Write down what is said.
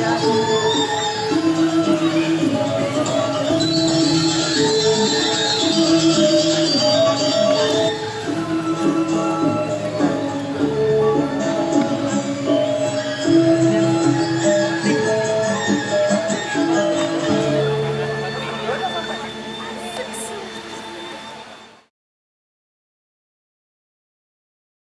Aleluia.